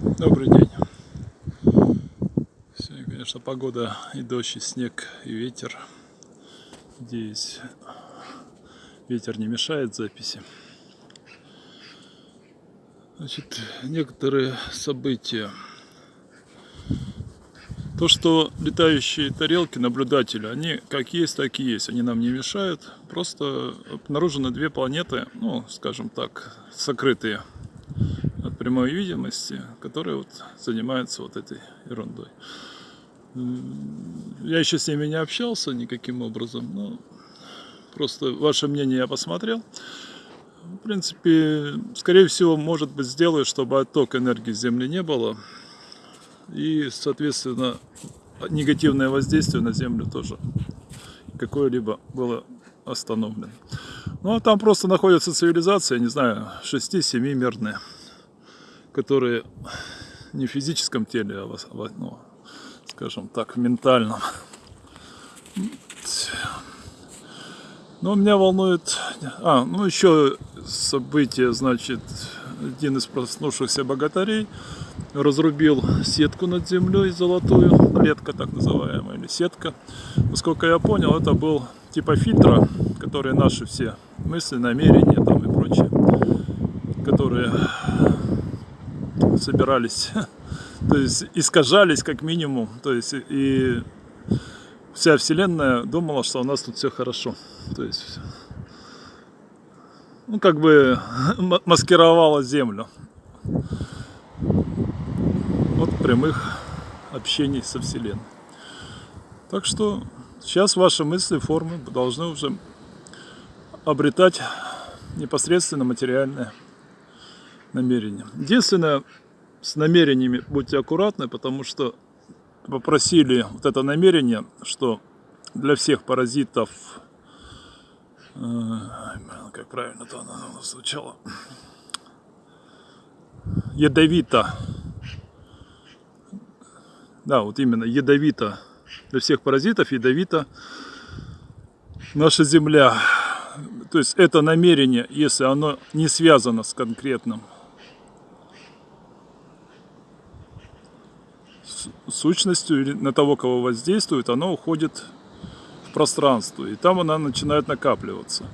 Добрый день. Сегодня, конечно, погода и дождь, и снег, и ветер. Надеюсь, ветер не мешает записи. Значит, некоторые события. То, что летающие тарелки, наблюдатели, они как есть, так и есть. Они нам не мешают. Просто обнаружены две планеты, ну, скажем так, сокрытые прямой видимости, которые вот занимаются вот этой ерундой. Я еще с ними не общался никаким образом, но просто ваше мнение я посмотрел. В принципе, скорее всего, может быть, сделаю, чтобы отток энергии Земли не было. И, соответственно, негативное воздействие на Землю тоже какое-либо было остановлено. Ну, а там просто находится цивилизация, я не знаю, 6-7 мирные которые не в физическом теле, а, в, ну, скажем так, в ментальном. Но меня волнует... А, ну еще событие, значит, один из проснувшихся богатырей разрубил сетку над землей золотую, клетка так называемая, или сетка. Насколько я понял, это был типа фильтра, которые наши все мысли, намерения там и прочее, которые собирались, то есть искажались как минимум, то есть и вся вселенная думала, что у нас тут все хорошо, то есть ну как бы маскировала землю. От прямых общений со вселенной. Так что сейчас ваши мысли, формы должны уже обретать непосредственно материальное намерение. Единственное, с намерениями будьте аккуратны, потому что попросили вот это намерение, что для всех паразитов, э, как правильно это оно звучало, ядовито, да, вот именно ядовито, для всех паразитов ядовито наша Земля. То есть это намерение, если оно не связано с конкретным сущностью или на того, кого воздействует, оно уходит в пространство. И там она начинает накапливаться.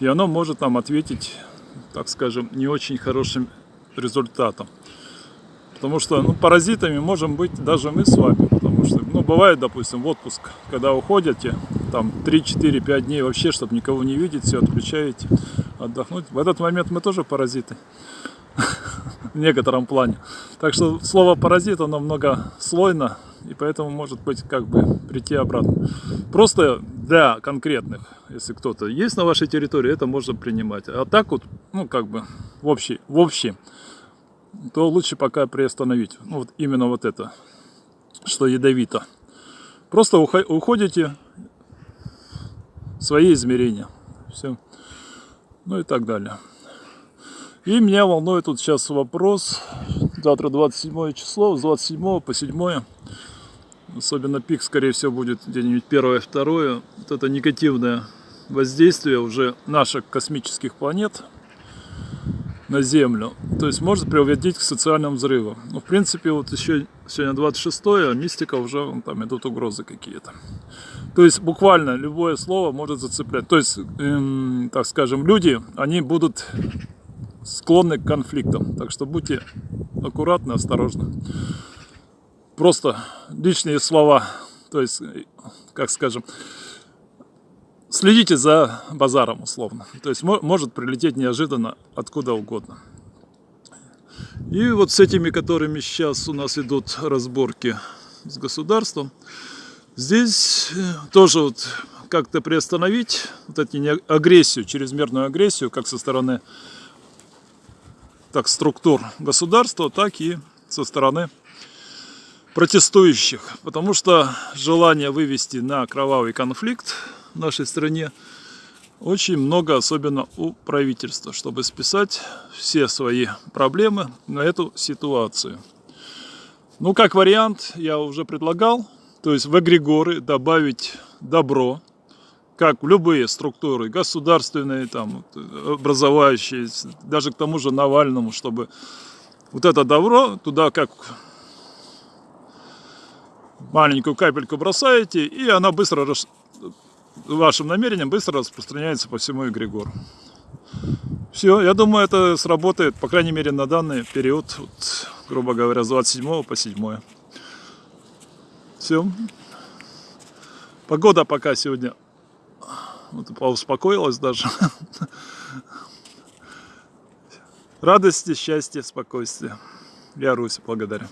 И оно может нам ответить, так скажем, не очень хорошим результатом. Потому что ну, паразитами можем быть даже мы с вами. Потому что, ну, бывает, допустим, в отпуск, когда уходите, там 3-4-5 дней вообще, чтобы никого не видеть, все отключаете, отдохнуть. В этот момент мы тоже паразиты в некотором плане. Так что слово паразит, оно многослойно, и поэтому может быть как бы прийти обратно. Просто для конкретных, если кто-то есть на вашей территории, это можно принимать. А так вот, ну как бы в общий, в общем, то лучше пока приостановить. Ну, вот именно вот это, что ядовито. Просто уходите в свои измерения. Все. Ну и так далее. И меня волнует тут сейчас вопрос, завтра 27 число, с 27 по 7, особенно пик, скорее всего, будет где-нибудь 1-2, вот это негативное воздействие уже наших космических планет на Землю, то есть может приводить к социальным взрывам. Ну, в принципе, вот еще сегодня 26 а мистика уже, там идут угрозы какие-то. То есть буквально любое слово может зацеплять. То есть, эм, так скажем, люди, они будут склонны к конфликтам. Так что будьте аккуратны, осторожны. Просто лишние слова, то есть, как скажем, следите за базаром условно. То есть может прилететь неожиданно откуда угодно. И вот с этими, которыми сейчас у нас идут разборки с государством, здесь э, тоже вот как-то приостановить вот эту агрессию, чрезмерную агрессию, как со стороны так структур государства, так и со стороны протестующих. Потому что желание вывести на кровавый конфликт в нашей стране очень много, особенно у правительства, чтобы списать все свои проблемы на эту ситуацию. Ну, как вариант, я уже предлагал, то есть в эгрегоры добавить добро, как любые структуры, государственные, там, образовающие, даже к тому же Навальному, чтобы Вот это добро туда как маленькую капельку бросаете, и она быстро, вашим намерением быстро распространяется по всему эгрегору. Все, я думаю, это сработает, по крайней мере, на данный период, вот, грубо говоря, с 27 по 7. Все. Погода пока сегодня успокоилась даже. Радости, счастья, спокойствия. Я Русь благодарю.